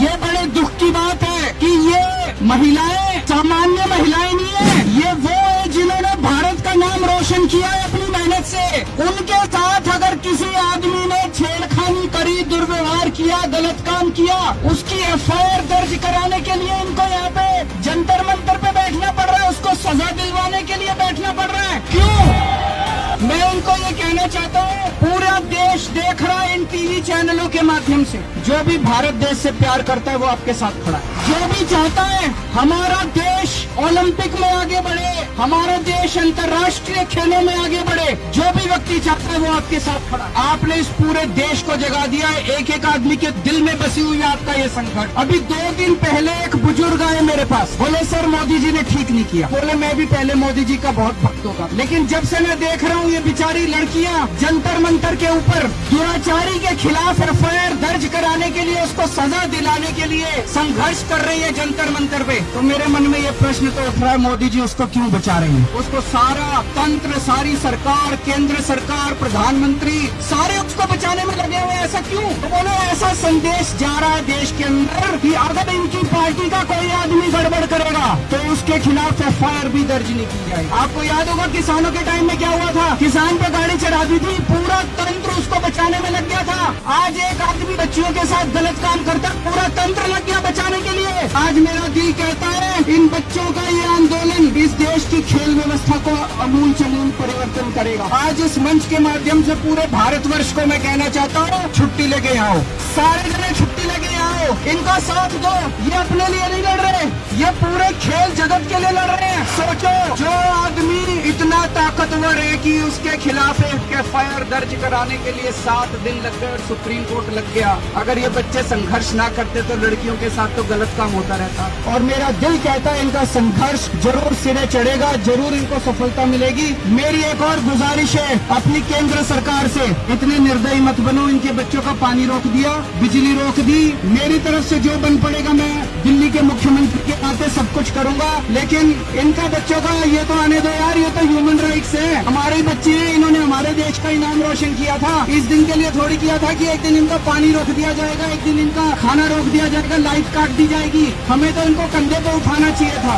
ये बड़े दुख की बात है कि ये महिलाएँ, सामान्य महिलाएँ नहीं है। ये वो है जिन्होंने भारत का नाम रोशन किया है अपनी मेहनत से। उनके साथ अगर किसी आदमी ने छेड़खानी करी, दुर्व्यवहार किया, गलत काम किया, उसकी एफआईआर दर्ज कराने के लिए इनको यहाँ पे जंतर मंतर कहना चाहता हूँ, पूरा देश देख रहा है इन टीवी चैनलों के माध्यम से। जो भी भारत देश से प्यार करता है, वो आपके साथ खड़ा है। जो भी चाहता है, हमारा देश ओलंपिक में आगे बढ़े, हमारा देश अंतर्राष्ट्रीय खेलों में आगे बढ़े, जो भी चाहता है वो आपके साथ खड़ा। आपने इस पूरे देश को जगा दिया है। एक एक आदमी के दिल में बसी हुई आपका ये संकट। अभी दो दिन पहले एक बुज़ुर्ग आए मेरे पास। बोले, सर, मोदी जी ने ठीक नहीं किया। बोले, मैं भी पहले मोदी जी का बहुत भक्त होगा। लेकिन जब से मैं देख रहा हूँ ये बिचारी लड़कियाँ जंतर मंतर के ऊपर, दुराचारी के खिलाफ एफ़ दर्ज के लिए, उसको सजा दिलाने के लिए संघर्ष कर रही है जंतर मंतर पे। तो मेरे मन में ये प्रश्न तो उठ रहा है, मोदी जी उसको क्यों बचा रहे हैं? उसको सारा तंत्र, सारी सरकार, केंद्र सरकार, प्रधानमंत्री, सारे उसको बचाने में लगे हुए ऐसा क्यों? तो बोले, ऐसा संदेश जा रहा है देश के अंदर कि अगर इनकी पार्टी का कोई आदमी गड़बड़ करेगा तो उसके खिलाफ एफआईआर भी दर्ज नहीं की जाएगी। आपको याद होगा, किसानों के टाइम में क्या हुआ था? किसान पे गाड़ी चढ़ा दी थी, पूरा तंत्र उसको बचाने में लग गया था। आज एक आदमी बच्चियों के साथ गलत काम करता, पूरा तंत्र लग गया बचाने के लिए। आज मेरा दिल कहता है, इन बच्चों का ये आंदोलन इस देश की खेल व्यवस्था को अमूल चमूल परिवर्तन करेगा। आज इस मंच के माध्यम से पूरे भारतवर्ष को मैं कहना चाहता हूँ, छुट्टी लेके आओ। सारे जने छुट्टी लेके आओ। इनका साथ दो। ये अपने लिए नहीं लड़ रहे। ये पूरे खेल जगत के लिए लड़ रहे हैं। सोचो, जो आदमी ताकतवर है उसके खिलाफ एक एफ़ दर्ज कराने के लिए सात दिन लग गए और सुप्रीम कोर्ट लग गया। अगर ये बच्चे संघर्ष ना करते तो लड़कियों के साथ तो गलत काम होता रहता। और मेरा दिल कहता है इनका संघर्ष ज़रूर सिरे चढ़ेगा, ज़रूर इनको सफलता मिलेगी। मेरी एक और गुजारिश है, अपनी केंद्र सरकार से इतने निर्दयी मत बनो, इनके बच्चों का पानी रोक दिया, बिजली रोक दी। मेरी तरफ़ से जो बन पड़ेगा मैं दिल्ली के मुख्यमंत्री के नाते सब कुछ करूँगा, लेकिन इनका बच्चों का ये तो आने दो यार। ये तो ह्यूमन राइट्स है। हमारे बच्चे हैं, इन्होंने हमारे देश का ही नाम रोशन किया था। इस दिन के लिए थोड़ी किया था कि एक दिन इनका पानी रोक दिया जाएगा, एक दिन इनका खाना रोक दिया जाएगा लाइफ काट दी जाएगी। हमें तो इनको कंधे पर उठाना चाहिए था।